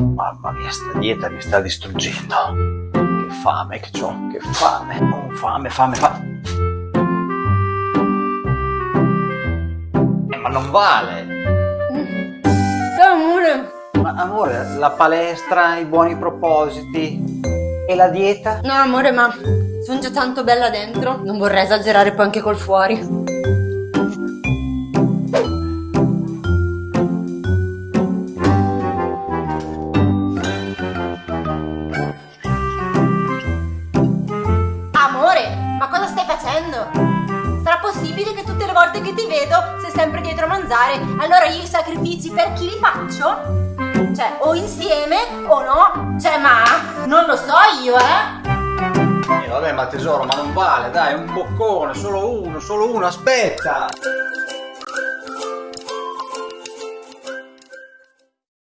Mamma mia, sta dieta mi sta distruggendo. Che fame che ho, che fame. Oh, fame, fame, fame. Eh, ma non vale. Ciao amore. Ma amore, la palestra, i buoni propositi e la dieta? No amore, ma sono già tanto bella dentro. Non vorrei esagerare poi anche col fuori. Ma cosa stai facendo? Sarà possibile che tutte le volte che ti vedo sei sempre dietro a mangiare? Allora io i sacrifici per chi li faccio? Cioè, o insieme o no? Cioè, ma non lo so io, eh? Eh, vabbè, ma tesoro, ma non vale, dai, un boccone, solo uno, solo uno, aspetta.